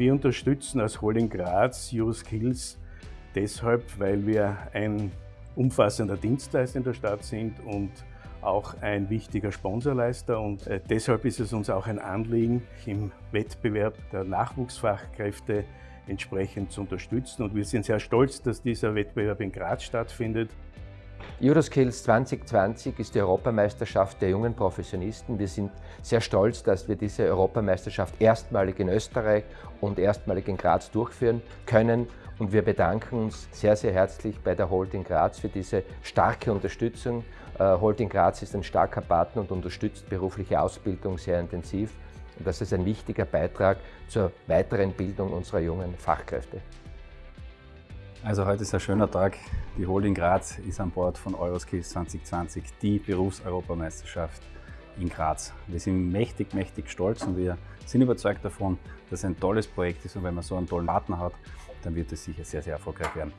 Wir unterstützen als Holding Graz Euroskills deshalb, weil wir ein umfassender Dienstleister in der Stadt sind und auch ein wichtiger Sponsorleister und äh, deshalb ist es uns auch ein Anliegen, im Wettbewerb der Nachwuchsfachkräfte entsprechend zu unterstützen und wir sind sehr stolz, dass dieser Wettbewerb in Graz stattfindet. Euroskills 2020 ist die Europameisterschaft der jungen Professionisten. Wir sind sehr stolz, dass wir diese Europameisterschaft erstmalig in Österreich und erstmalig in Graz durchführen können. Und wir bedanken uns sehr, sehr herzlich bei der Holding Graz für diese starke Unterstützung. Äh, Holding Graz ist ein starker Partner und unterstützt berufliche Ausbildung sehr intensiv. Und das ist ein wichtiger Beitrag zur weiteren Bildung unserer jungen Fachkräfte. Also heute ist ein schöner Tag. Die Holding Graz ist an Bord von Euroskills 2020, die Berufseuropameisterschaft in Graz. Wir sind mächtig, mächtig stolz und wir sind überzeugt davon, dass es ein tolles Projekt ist und wenn man so einen tollen Partner hat, dann wird es sicher sehr, sehr erfolgreich werden.